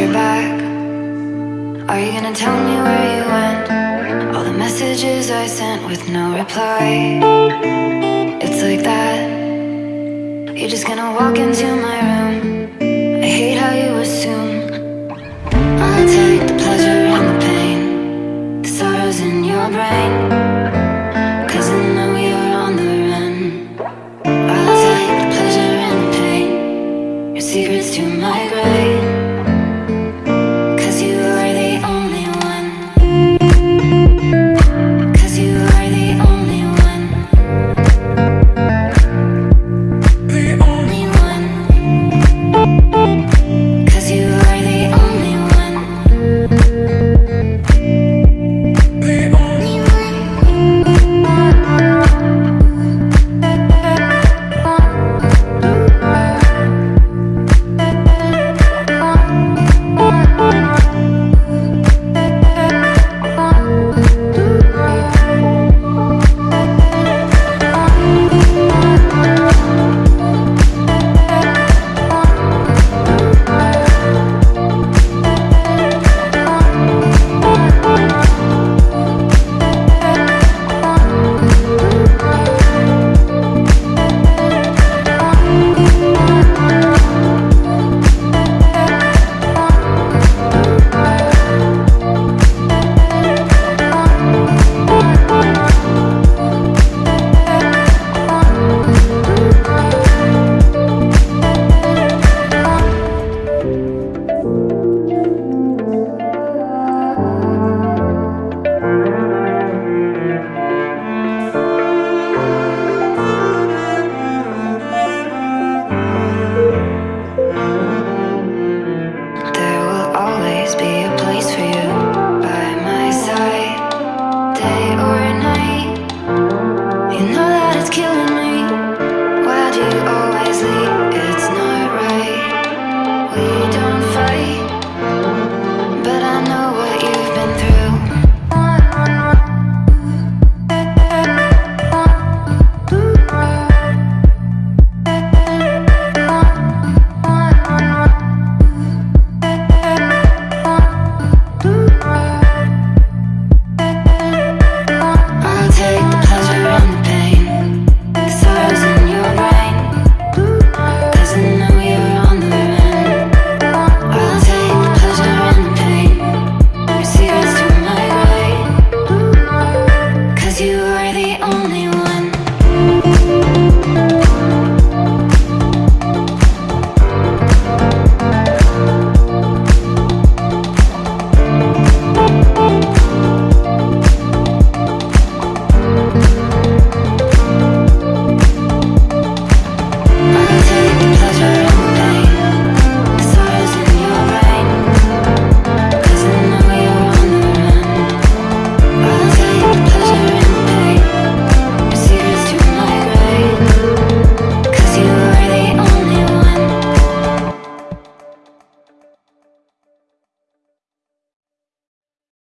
you're back. Are you gonna tell me where you went? All the messages I sent with no reply. It's like that. You're just gonna walk into my room. I hate how you assume. I'll take the pleasure and the pain The sorrows in your brain.